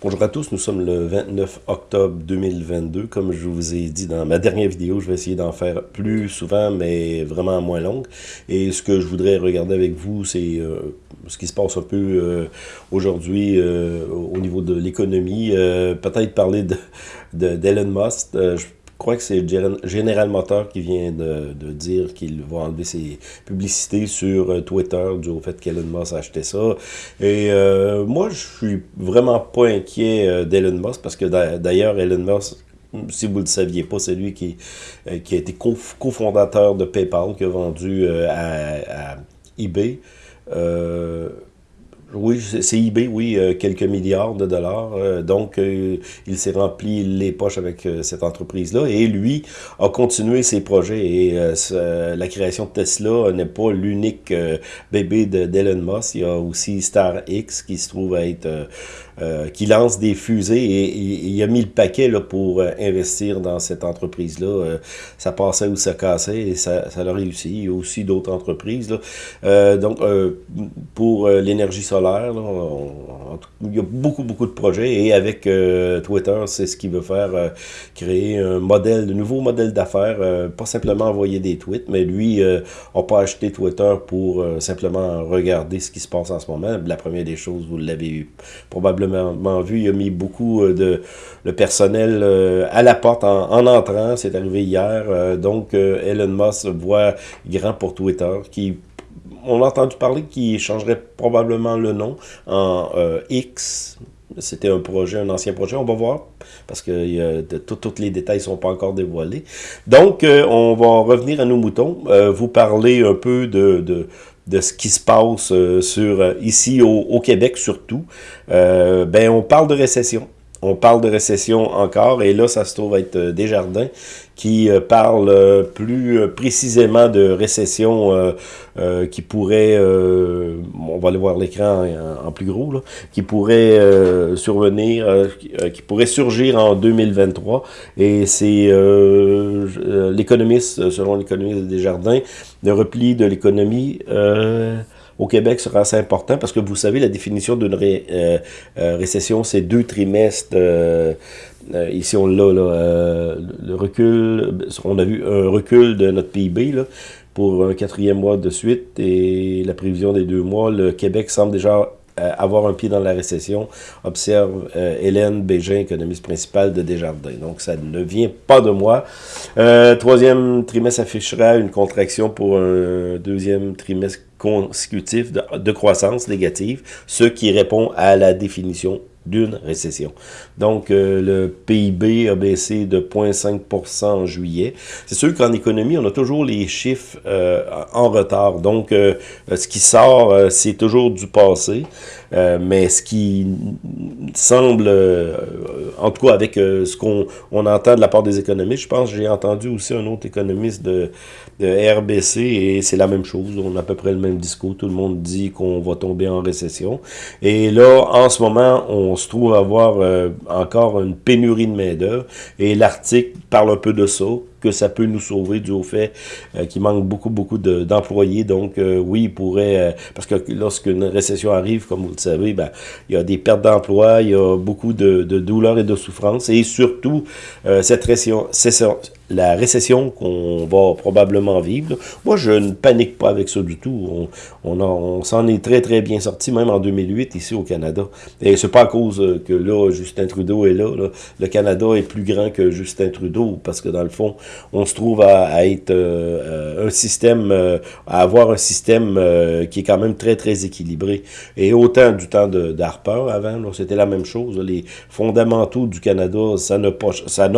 Bonjour à tous, nous sommes le 29 octobre 2022. Comme je vous ai dit dans ma dernière vidéo, je vais essayer d'en faire plus souvent, mais vraiment moins longue. Et ce que je voudrais regarder avec vous, c'est euh, ce qui se passe un peu euh, aujourd'hui euh, au niveau de l'économie. Peut-être parler d'Elon de, Musk. Je je crois que c'est General Motors qui vient de, dire qu'il va enlever ses publicités sur euh, Twitter du au fait qu'Elon Musk a acheté ça. Et euh, moi, je suis vraiment pas inquiet euh, d'Elon Musk parce que d'ailleurs, Elon Musk si vous ne le saviez pas, c'est lui qui, qui a été cofondateur de PayPal, qui a vendu à eBay. Oui, c'est eBay, oui, euh, quelques milliards de dollars. Euh, donc, euh, il s'est rempli les poches avec cette entreprise-là. Et lui a continué ses projets. Et la création de Tesla n'est pas l'unique bébé d'Elon Musk. Il y a aussi StarX qui se trouve à être... qui lance des fusées et, il a mis le paquet là, pour investir dans cette entreprise-là. ça passait ou ça cassait et ça, ça a réussi. Il y a aussi d'autres entreprises. Là. donc, pour l'énergie solaire, il y a beaucoup, beaucoup de projets et avec euh, Twitter, c'est ce qu'il veut faire, euh, créer un modèle, de nouveau modèle d'affaires, euh, pas simplement envoyer des tweets, mais lui n'a pas acheté Twitter pour simplement regarder ce qui se passe en ce moment. La première des choses, vous l'avez probablement vu, il a mis beaucoup de le personnel à la porte en, en entrant, c'est arrivé hier, donc Elon Musk voit grand pour Twitter, qui on a entendu parler qu'il changerait probablement le nom en euh, X. C'était un projet, un ancien projet, on va voir, parce que tous les détails sont pas encore dévoilés. Donc, euh, on va revenir à nos moutons, euh, vous parler un peu de, ce qui se passe sur ici au, Québec surtout. ben, on parle de récession on parle de récession encore, et là, ça se trouve être euh, Desjardins qui euh, parle euh, plus précisément de récession qui pourrait, on va aller voir l'écran en, plus gros, là, qui pourrait survenir, qui pourrait surgir en 2023, et c'est l'économiste, selon l'économiste Desjardins, le repli de l'économie au Québec sera assez important parce que vous savez, la définition d'une euh, euh, récession, c'est deux trimestres. Euh, ici, on l'a, le recul, on a vu un recul de notre PIB pour un quatrième mois de suite et la prévision des deux mois. Le Québec semble déjà avoir un pied dans la récession, observe Hélène Bégin, économiste principale de Desjardins. Donc, ça ne vient pas de moi. Troisième trimestre affichera une contraction pour un deuxième trimestre consécutif de croissance négative, ce qui répond à la définition d'une récession. Donc, euh, le PIB a baissé de 0,5% en juillet. C'est sûr qu'en économie, on a toujours les chiffres euh, en retard. Donc, euh, ce qui sort, c'est toujours du passé. Mais ce qui semble, en tout cas avec ce qu'on on entend de la part des économistes, je pense j'ai entendu aussi un autre économiste de, de RBC et c'est la même chose. On a à peu près le même discours. Tout le monde dit qu'on va tomber en récession. Et là, en ce moment, on se trouve avoir euh, encore une pénurie de main-d'œuvre. Et l'article parle un peu de ça, que ça peut nous sauver du au fait euh, qu'il manque beaucoup, beaucoup d'employés. Donc, euh, oui, il pourrait... parce que lorsqu'une récession arrive, comme vous le savez, ben, il y a des pertes d'emploi, il y a beaucoup de, de douleurs et de souffrances. Et surtout, cette récession, la récession qu'on va probablement vivre. Moi, je ne panique pas avec ça du tout. On, s'en est très, très bien sorti, même en 2008, ici au Canada. Et c'est pas à cause que là, Justin Trudeau est là, Le Canada est plus grand que Justin Trudeau, parce que dans le fond, on se trouve à, être euh, un système, euh, à avoir un système euh, qui est quand même très, très équilibré. Et autant du temps d'Harper avant, c'était la même chose. Les fondamentaux du Canada, ça n'a pas,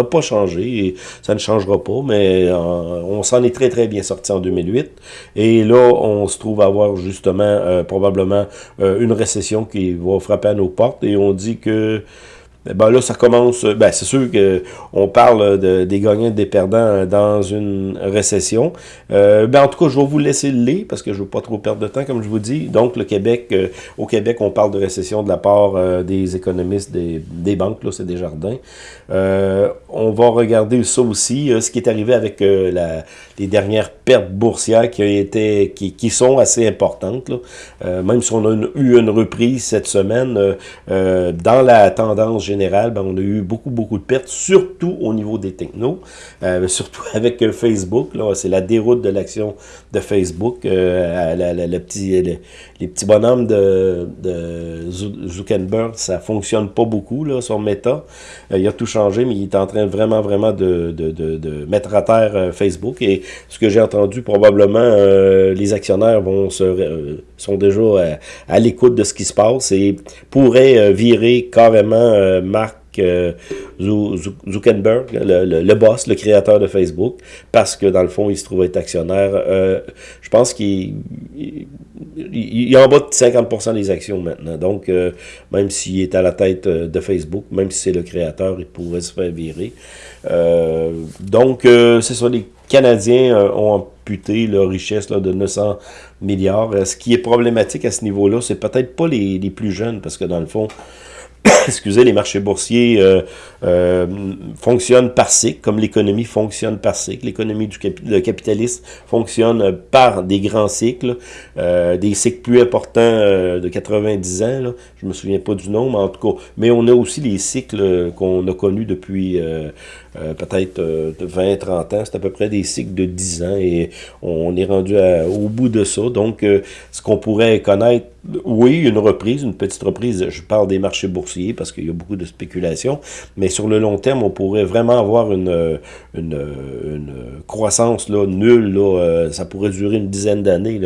pas changé ça ne change pas, mais euh, on s'en est très très bien sorti en 2008. Et là, on se trouve à avoir justement euh, probablement euh, une récession qui va frapper à nos portes et on dit que ben là, ça commence, ben c'est sûr que on parle de, des gagnants et des perdants dans une récession. Euh, ben en tout cas, je vais vous laisser le lait parce que je veux pas trop perdre de temps, comme je vous dis. Donc, le Québec, euh, au Québec, on parle de récession de la part euh, des économistes des, banques, là, c'est des jardins. on va regarder ça aussi, ce qui est arrivé avec les dernières boursières qui, été, qui, qui sont assez importantes. Là. même si on a eu une reprise cette semaine, dans la tendance générale, ben, on a eu beaucoup, beaucoup de pertes, surtout au niveau des technos, surtout avec Facebook. C'est la déroute de l'action de Facebook. le petit, les petits bonhommes de, de Zuckerberg, ça fonctionne pas beaucoup, là, son méta. il a tout changé, mais il est en train vraiment, vraiment de, de, de, mettre à terre euh, Facebook. Et ce que j'ai entendu, probablement, euh, les actionnaires vont se, euh, sont déjà à, l'écoute de ce qui se passe et pourraient virer carrément Marc Zuckerberg, le, boss, le créateur de Facebook, parce que dans le fond, il se trouve être actionnaire. je pense qu'il il, est en bas de 50% des actions maintenant. Donc, même s'il est à la tête de Facebook, même si c'est le créateur, il pourrait se faire virer. Euh, donc, euh, c'est ça, les Canadiens euh, ont amputé leur richesse là, de 900 milliards. Ce qui est problématique à ce niveau-là, c'est peut-être pas les, les, plus jeunes, parce que dans le fond, excusez, les marchés boursiers euh, euh, fonctionnent par cycle, comme l'économie fonctionne par cycle. L'économie du capitaliste fonctionne par des grands cycles, euh, des cycles plus importants de 90 ans. Je me souviens pas du nom, mais en tout cas. Mais on a aussi les cycles qu'on a connus depuis peut-être 20-30 ans. C'est à peu près des cycles de 10 ans et on est rendu au bout de ça. Donc, ce qu'on pourrait connaître oui, une reprise, une petite reprise. Je parle des marchés boursiers parce qu'il y a beaucoup de spéculation. Mais sur le long terme, on pourrait vraiment avoir une, croissance là, nulle. Là, euh, ça pourrait durer une dizaine d'années,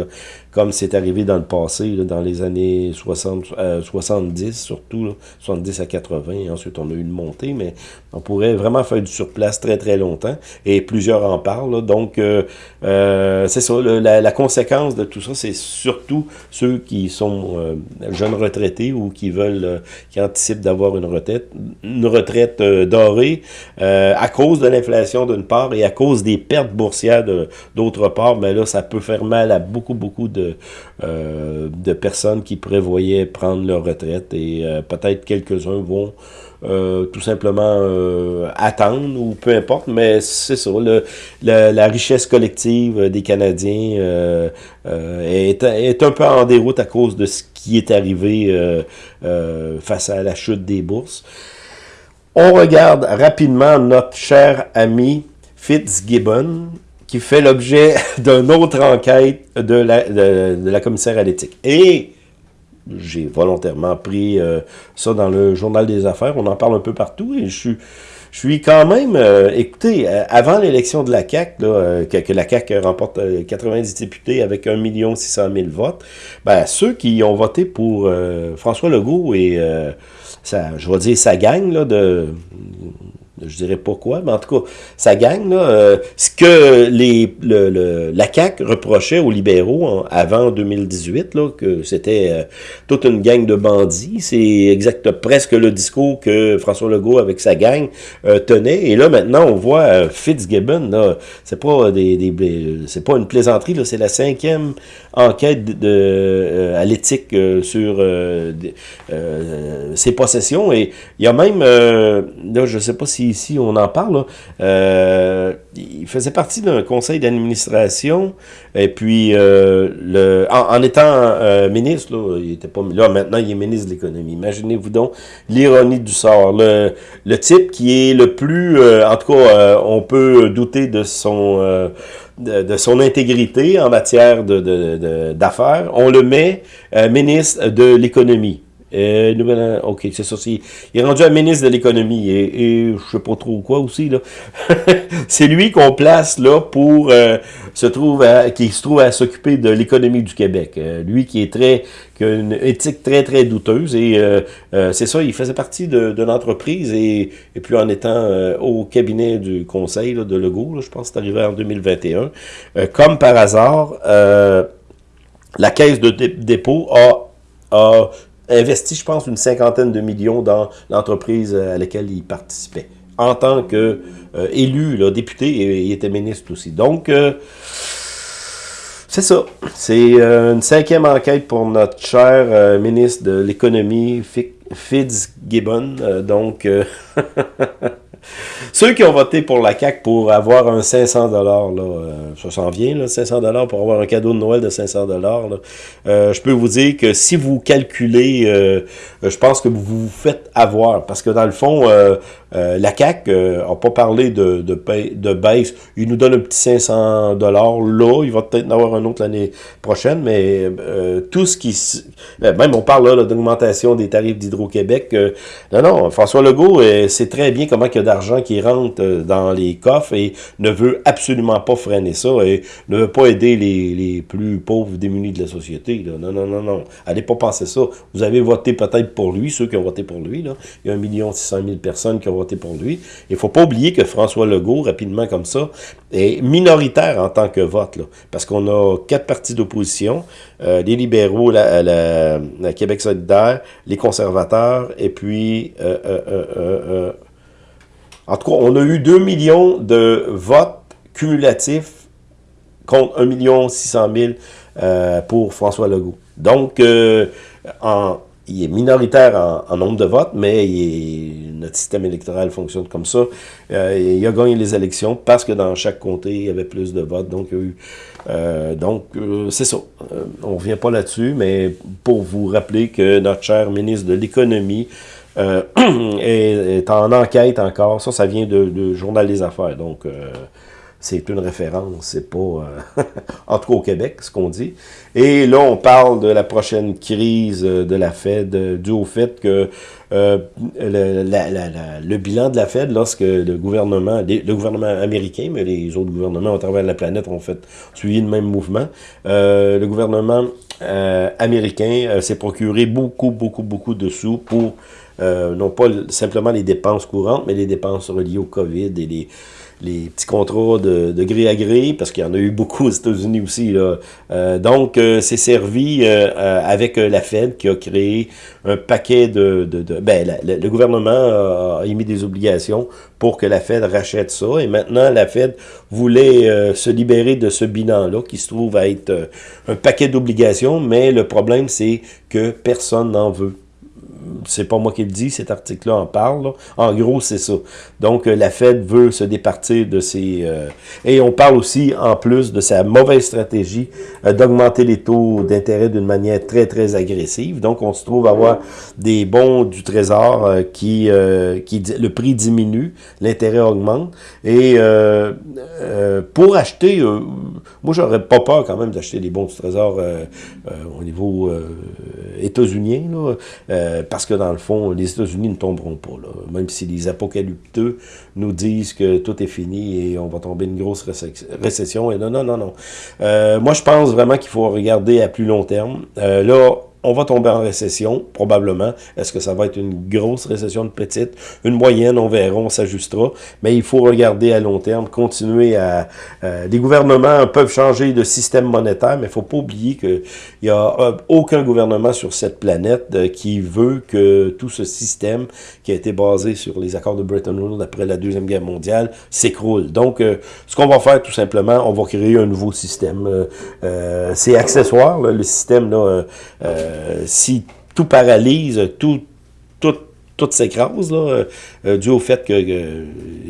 comme c'est arrivé dans le passé, là, dans les années 60, 70 euh, surtout, là, 70 à 80. ensuite, on a eu une montée, mais on pourrait vraiment faire du surplace très, très longtemps. Et plusieurs en parlent. donc, euh, c'est ça. la, la conséquence de tout ça, c'est surtout ceux qui sont euh, jeunes retraités ou qui veulent, euh, qui anticipent d'avoir une retraite, une retraite euh, dorée à cause de l'inflation d'une part et à cause des pertes boursières d'autre part, mais là, ça peut faire mal à beaucoup, beaucoup de, de personnes qui prévoyaient prendre leur retraite et peut-être quelques-uns vont euh, tout simplement euh, attendre ou peu importe, mais c'est ça, le, la richesse collective des Canadiens euh, est, est, un peu en déroute à cause de ce qui est arrivé face à la chute des bourses. On regarde rapidement notre cher ami Fitzgibbon, qui fait l'objet d'une autre enquête de la, de, la commissaire à l'éthique. Et j'ai volontairement pris euh, ça dans le journal des affaires. On en parle un peu partout et je suis, je suis quand même, euh, écoutez, euh, avant l'élection de la CAQ, là, que, la CAQ remporte 90 députés avec 1 600 000 votes, ben, ceux qui ont voté pour François Legault et, je vais dire, sa gang là, de je dirais pas quoi, mais en tout cas, ça gagne. Là, euh, ce que les, le, le, la CAQ reprochait aux libéraux avant 2018, là, que c'était euh, toute une gang de bandits, c'est exact presque le discours que François Legault avec sa gang euh, tenait. Et là, maintenant, on voit Fitzgibbon, là, c'est pas des, des c'est pas une plaisanterie, là, c'est la cinquième enquête de, à l'éthique sur ses possessions. Et il y a même, là, je sais pas si ici, on en parle, euh, il faisait partie d'un conseil d'administration, et puis euh, le, en, étant euh, ministre, là, il était pas là, maintenant il est ministre de l'économie. Imaginez-vous donc l'ironie du sort. Le, le type qui est le plus, en tout cas, on peut douter de son de, son intégrité en matière d'affaires, de, on le met ministre de l'économie. Euh, ok, c'est ça. il est rendu un ministre de l'économie et, et je sais pas trop quoi aussi. là. c'est lui qu'on place là pour euh, se trouve qui se trouve à s'occuper de l'économie du Québec. Euh, lui qui est très qui a une éthique très très douteuse et euh, c'est ça, il faisait partie de, de l'entreprise et, et puis en étant au cabinet du conseil de Legault, je pense que c'est arrivé en 2021, comme par hasard, la caisse de dépôt a, a investi, je pense, une cinquantaine de millions dans l'entreprise à laquelle il participait. En tant que euh, élu, député, il était ministre aussi. Donc, euh, c'est ça. C'est euh, une cinquième enquête pour notre cher ministre de l'économie, Fitzgibbon. donc, Ceux qui ont voté pour la CAQ pour avoir un 500 dollars, là, euh, ça s'en vient, là, 500 dollars pour avoir un cadeau de Noël de 500 dollars. Euh, je peux vous dire que si vous calculez, euh, je pense que vous vous faites avoir, parce que dans le fond, la CAQ n'a pas parlé de, de, baisse. Il nous donne un petit 500 dollars là, il va peut-être en avoir un autre l'année prochaine, mais tout ce qui, même on parle là, d'augmentation des tarifs d'Hydro-Québec. non, non, François Legault, c'est très bien comment il a qui rentre euh, dans les coffres et ne veut absolument pas freiner ça et ne veut pas aider les, les plus pauvres démunis de la société. Là. Non, non, non, non. Allez pas penser ça. Vous avez voté peut-être pour lui, ceux qui ont voté pour lui. Là. Il y a 1 600 000 personnes qui ont voté pour lui. Il faut pas oublier que François Legault, rapidement comme ça, est minoritaire en tant que vote. Là, parce qu'on a quatre partis d'opposition, euh, les libéraux, la, la, Québec solidaire, les conservateurs, et puis euh, en tout cas, on a eu 2 millions de votes cumulatifs contre 1 600 000 euh, pour François Legault. Donc, euh, en, il est minoritaire en, nombre de votes, mais notre système électoral fonctionne comme ça. Euh, il a gagné les élections parce que dans chaque comté, il y avait plus de votes. Donc, donc c'est ça. on ne revient pas là-dessus, mais pour vous rappeler que notre cher ministre de l'Économie euh, est, en enquête encore. Ça, ça vient de, Journal des Affaires. Donc, euh, c'est une référence. C'est pas, euh, en tout cas au Québec, ce qu'on dit. Et là, on parle de la prochaine crise de la Fed, dû au fait que le, bilan de la Fed, lorsque le gouvernement, le gouvernement américain, mais les autres gouvernements à travers la planète ont fait suivi le même mouvement, le gouvernement américain s'est procuré beaucoup, beaucoup, beaucoup de sous pour euh, non pas simplement les dépenses courantes, mais les dépenses reliées au COVID et les, les petits contrats de, de, gré à gré, parce qu'il y en a eu beaucoup aux États-Unis aussi. Là. Euh, donc, euh, c'est servi avec la Fed qui a créé un paquet de... de, ben, le gouvernement a, émis des obligations pour que la Fed rachète ça. Et maintenant, la Fed voulait se libérer de ce bilan-là, qui se trouve à être un paquet d'obligations, mais le problème, c'est que personne n'en veut c'est pas moi qui le dis, cet article-là en parle. En gros, c'est ça. Donc, euh, la Fed veut se départir de ses... Euh, et on parle aussi, en plus, de sa mauvaise stratégie euh, d'augmenter les taux d'intérêt d'une manière très, très agressive. Donc, on se trouve à avoir des bons du Trésor qui, qui... Le prix diminue, l'intérêt augmente. Et pour acheter... moi, j'aurais pas peur quand même d'acheter des bons du Trésor au niveau états-unien, parce que dans le fond, les États-Unis ne tomberont pas. Là. Même si les apocalypteux nous disent que tout est fini et on va tomber une grosse récession. Non, non, non, non. Euh, moi, je pense vraiment qu'il faut regarder à plus long terme. Euh, là, on va tomber en récession, probablement. Est-ce que ça va être une grosse récession, de petite? Une moyenne, on verra, on s'ajustera. Mais il faut regarder à long terme, continuer à... Euh, les gouvernements peuvent changer de système monétaire, mais il faut pas oublier qu'il n'y a euh, aucun gouvernement sur cette planète euh, qui veut que tout ce système qui a été basé sur les accords de Bretton Woods après la Deuxième Guerre mondiale s'écroule. Donc, ce qu'on va faire, tout simplement, on va créer un nouveau système. C'est accessoire, le système, là euh, si tout paralyse, tout, tout, s'écrase, là, euh, dû au fait qu'il y a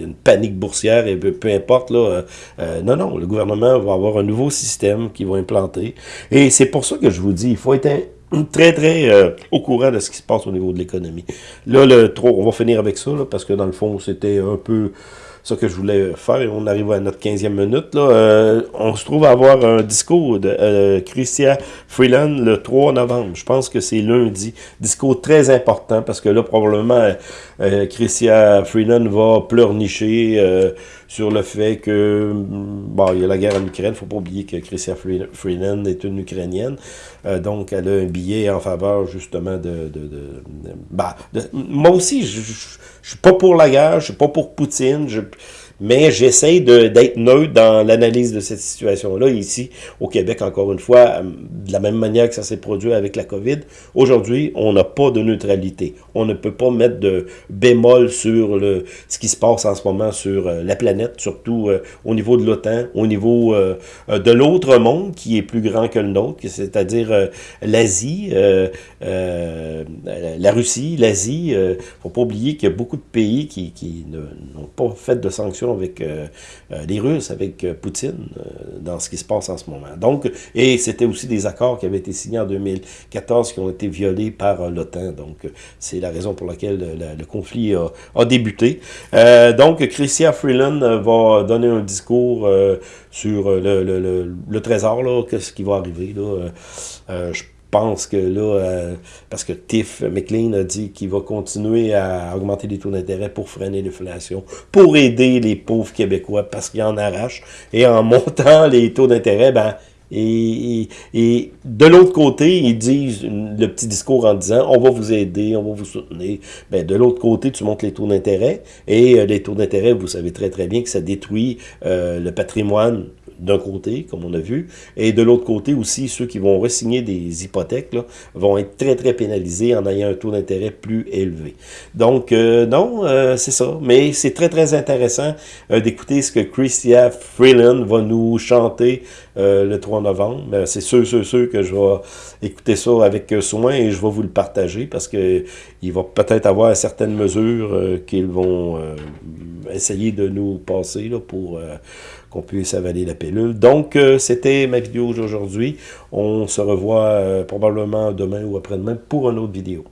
une panique boursière et peu, importe. Là, euh, non, non, le gouvernement va avoir un nouveau système qui va implanter. Et c'est pour ça que je vous dis, il faut être très, très au courant de ce qui se passe au niveau de l'économie. Là, le on va finir avec ça, parce que dans le fond, c'était un peu ça que je voulais faire. Et on arrive à notre 15e minute. Là. Euh, on se trouve à avoir un discours de euh, Christian Freeland le 3 novembre. Je pense que c'est lundi. Discours très important parce que là, probablement, euh, Christian Freeland va pleurnicher euh, sur le fait que, bon, il y a la guerre en Ukraine. faut pas oublier que Christian Freeland est une Ukrainienne. donc, elle a un billet en faveur, justement, de... de, de, bah, moi aussi, je, suis pas pour la guerre, je suis pas pour Poutine, mais j'essaie d'être neutre dans l'analyse de cette situation-là. Ici, au Québec, encore une fois, de la même manière que ça s'est produit avec la COVID, aujourd'hui, on n'a pas de neutralité. On ne peut pas mettre de bémol sur ce qui se passe en ce moment sur euh, la planète, surtout euh, au niveau de l'OTAN, au niveau euh, de l'autre monde qui est plus grand que le nôtre, c'est-à-dire l'Asie, la Russie, l'Asie. Il ne faut pas oublier qu'il y a beaucoup de pays qui n'ont pas fait de sanctions avec les Russes, avec Poutine, dans ce qui se passe en ce moment. Donc, et c'était aussi des accords qui avaient été signés en 2014 qui ont été violés par l'OTAN. Donc, c'est la raison pour laquelle le, conflit a, débuté. donc, Christian Freeland va donner un discours sur le, trésor, là, qu'est-ce qui va arriver. Là. je pense que là, parce que Tiff McLean a dit qu'il va continuer à augmenter les taux d'intérêt pour freiner l'inflation, pour aider les pauvres Québécois parce qu'ils en arrachent. Et en montant les taux d'intérêt, ben, et, de l'autre côté, ils disent le petit discours en disant on va vous aider, on va vous soutenir. Ben, de l'autre côté, tu montes les taux d'intérêt. Et euh, les taux d'intérêt, vous savez très très bien que ça détruit euh, le patrimoine d'un côté, comme on a vu, et de l'autre côté aussi, ceux qui vont resigner des hypothèques là, vont être très, très pénalisés en ayant un taux d'intérêt plus élevé. Donc, euh, non, euh, c'est ça. Mais c'est très, très intéressant euh, d'écouter ce que Christia Freeland va nous chanter le 3 novembre. C'est sûr, sûr, sûr que je vais écouter ça avec soin et je vais vous le partager parce que il va peut-être avoir certaines mesures qu'ils vont essayer de nous passer là, pour qu'on puisse avaler la pilule. Donc, euh, c'était ma vidéo d'aujourd'hui. On se revoit euh, probablement demain ou après-demain pour une autre vidéo.